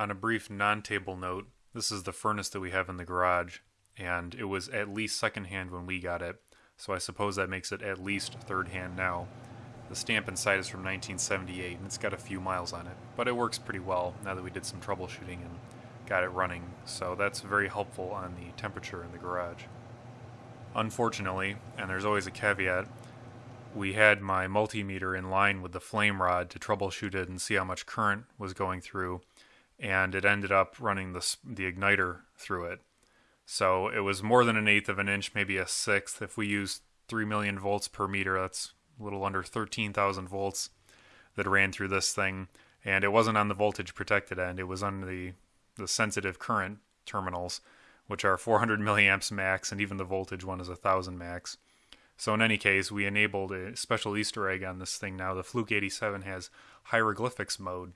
On a brief non table note, this is the furnace that we have in the garage, and it was at least secondhand when we got it, so I suppose that makes it at least third hand now. The stamp inside is from 1978 and it's got a few miles on it, but it works pretty well now that we did some troubleshooting and got it running, so that's very helpful on the temperature in the garage. Unfortunately, and there's always a caveat, we had my multimeter in line with the flame rod to troubleshoot it and see how much current was going through, and it ended up running the, the igniter through it. So it was more than an eighth of an inch, maybe a sixth. If we use 3 million volts per meter, that's a little under 13,000 volts that ran through this thing. And it wasn't on the voltage protected end, it was on the, the sensitive current terminals, which are 400 milliamps max, and even the voltage one is 1000 max. So in any case, we enabled a special Easter egg on this thing now. The Fluke 87 has hieroglyphics mode,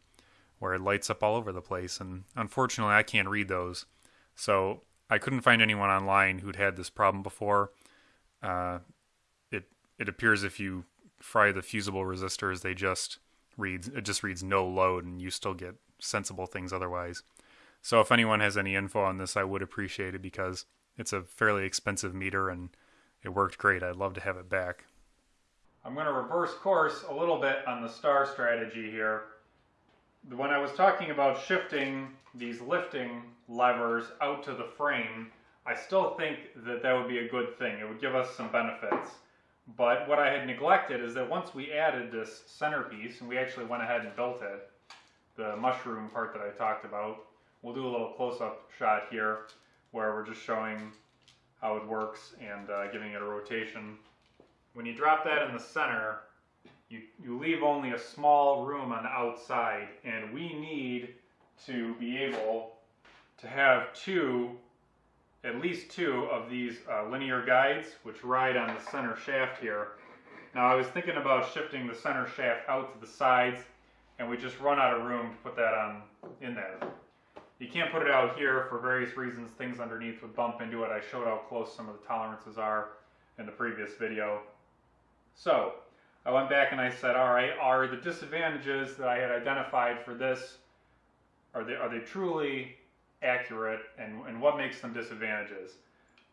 where it lights up all over the place, and unfortunately, I can't read those. So I couldn't find anyone online who'd had this problem before. Uh, it it appears if you fry the fusible resistors, they just reads it just reads no load, and you still get sensible things otherwise. So if anyone has any info on this, I would appreciate it because it's a fairly expensive meter and it worked great. I'd love to have it back. I'm going to reverse course a little bit on the star strategy here. When I was talking about shifting these lifting levers out to the frame, I still think that that would be a good thing. It would give us some benefits. But what I had neglected is that once we added this centerpiece, and we actually went ahead and built it, the mushroom part that I talked about, we'll do a little close-up shot here where we're just showing how it works and uh, giving it a rotation. When you drop that in the center, you, you leave only a small room on the outside and we need to be able to have two, at least two of these uh, linear guides which ride on the center shaft here. Now I was thinking about shifting the center shaft out to the sides and we just run out of room to put that on in there. You can't put it out here for various reasons. Things underneath would bump into it. I showed how close some of the tolerances are in the previous video. So I went back and I said, all right, are the disadvantages that I had identified for this, are they, are they truly accurate and, and what makes them disadvantages?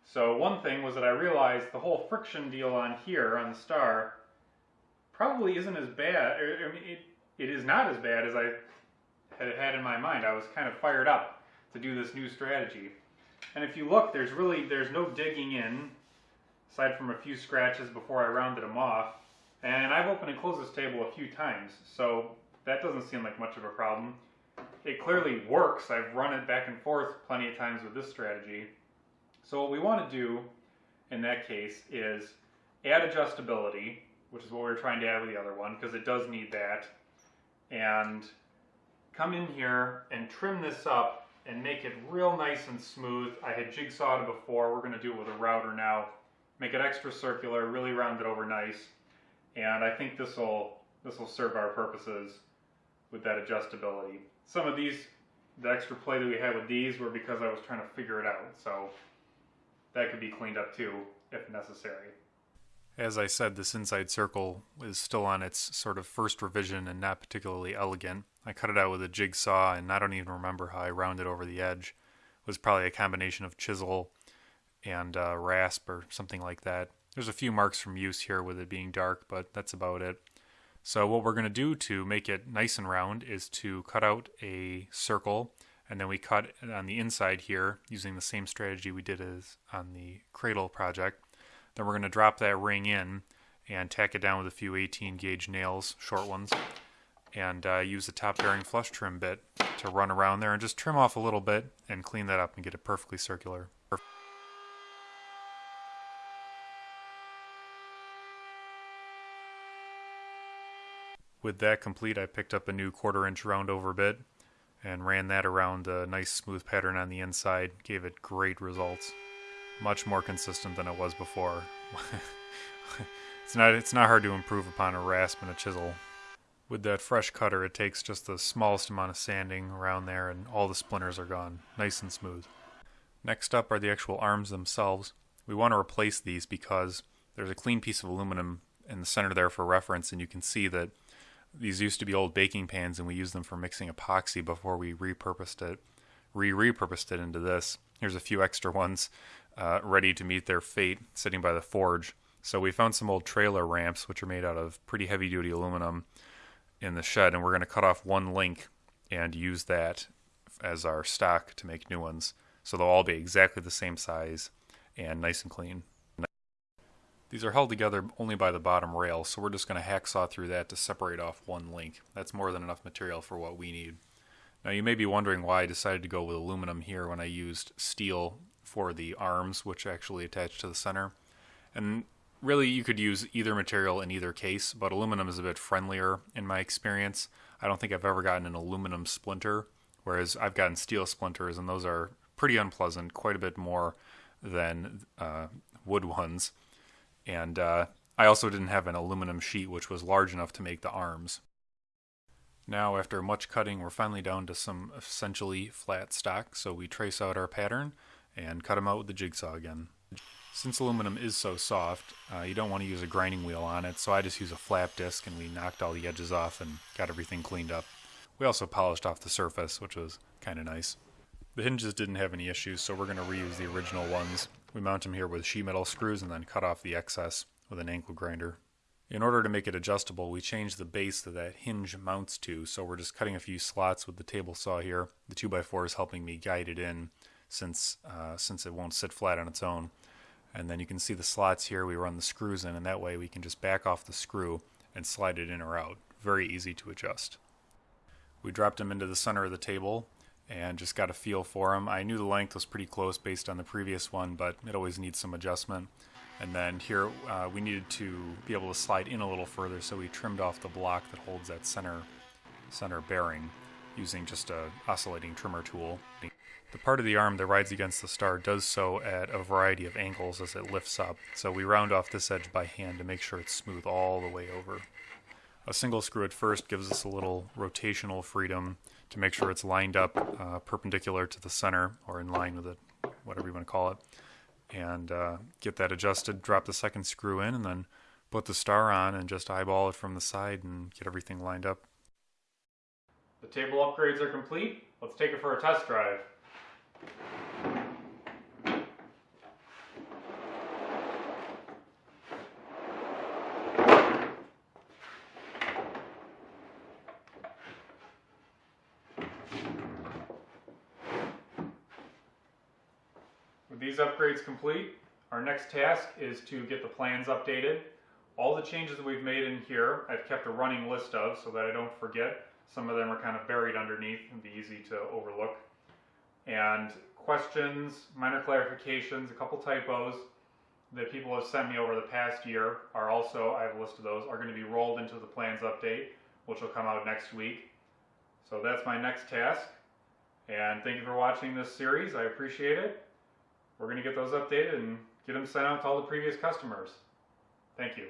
So one thing was that I realized the whole friction deal on here on the star probably isn't as bad. I mean, it, it is not as bad as I had had in my mind. I was kind of fired up to do this new strategy. And if you look, there's really, there's no digging in, aside from a few scratches before I rounded them off. And I've opened and closed this table a few times, so that doesn't seem like much of a problem. It clearly works. I've run it back and forth plenty of times with this strategy. So what we want to do in that case is add adjustability, which is what we are trying to add with the other one, because it does need that. And come in here and trim this up and make it real nice and smooth. I had jigsawed it before. We're going to do it with a router now. Make it extra circular, really round it over nice. And I think this will this will serve our purposes with that adjustability. Some of these, the extra play that we had with these were because I was trying to figure it out. So that could be cleaned up too if necessary. As I said, this inside circle is still on its sort of first revision and not particularly elegant. I cut it out with a jigsaw, and I don't even remember how I rounded over the edge. It was probably a combination of chisel and uh, rasp or something like that. There's a few marks from use here with it being dark, but that's about it. So what we're going to do to make it nice and round is to cut out a circle, and then we cut on the inside here using the same strategy we did as on the cradle project. Then we're going to drop that ring in and tack it down with a few 18 gauge nails, short ones, and uh, use the top bearing flush trim bit to run around there and just trim off a little bit and clean that up and get it perfectly circular. With that complete, I picked up a new quarter inch roundover bit and ran that around a nice smooth pattern on the inside. Gave it great results. Much more consistent than it was before. it's not it's not hard to improve upon a rasp and a chisel. With that fresh cutter, it takes just the smallest amount of sanding around there and all the splinters are gone, nice and smooth. Next up are the actual arms themselves. We want to replace these because there's a clean piece of aluminum in the center there for reference and you can see that These used to be old baking pans, and we used them for mixing epoxy before we repurposed it, re-repurposed it into this. Here's a few extra ones uh, ready to meet their fate, sitting by the forge. So we found some old trailer ramps, which are made out of pretty heavy-duty aluminum, in the shed, and we're going to cut off one link and use that as our stock to make new ones. So they'll all be exactly the same size and nice and clean. These are held together only by the bottom rail, so we're just going to hacksaw through that to separate off one link. That's more than enough material for what we need. Now you may be wondering why I decided to go with aluminum here when I used steel for the arms, which actually attach to the center. And really you could use either material in either case, but aluminum is a bit friendlier in my experience. I don't think I've ever gotten an aluminum splinter, whereas I've gotten steel splinters, and those are pretty unpleasant, quite a bit more than uh, wood ones. And uh, I also didn't have an aluminum sheet which was large enough to make the arms. Now, after much cutting, we're finally down to some essentially flat stock, so we trace out our pattern and cut them out with the jigsaw again. Since aluminum is so soft, uh, you don't want to use a grinding wheel on it, so I just use a flap disc and we knocked all the edges off and got everything cleaned up. We also polished off the surface, which was kind of nice. The hinges didn't have any issues, so we're going to reuse the original ones. We mount them here with sheet metal screws and then cut off the excess with an angle grinder. In order to make it adjustable, we change the base that that hinge mounts to, so we're just cutting a few slots with the table saw here. The 2x4 is helping me guide it in since, uh, since it won't sit flat on its own. And then you can see the slots here, we run the screws in, and that way we can just back off the screw and slide it in or out. Very easy to adjust. We dropped them into the center of the table and just got a feel for them. I knew the length was pretty close based on the previous one, but it always needs some adjustment. And then here uh, we needed to be able to slide in a little further, so we trimmed off the block that holds that center center bearing using just a oscillating trimmer tool. The part of the arm that rides against the star does so at a variety of angles as it lifts up, so we round off this edge by hand to make sure it's smooth all the way over. A single screw at first gives us a little rotational freedom to make sure it's lined up uh, perpendicular to the center or in line with it, whatever you want to call it. And uh, get that adjusted, drop the second screw in, and then put the star on and just eyeball it from the side and get everything lined up. The table upgrades are complete. Let's take it for a test drive. These upgrades complete, our next task is to get the plans updated. All the changes that we've made in here, I've kept a running list of so that I don't forget. Some of them are kind of buried underneath and be easy to overlook. And questions, minor clarifications, a couple typos that people have sent me over the past year are also, I have a list of those, are going to be rolled into the plans update, which will come out next week. So that's my next task. And thank you for watching this series. I appreciate it. We're going to get those updated and get them sent out to all the previous customers. Thank you.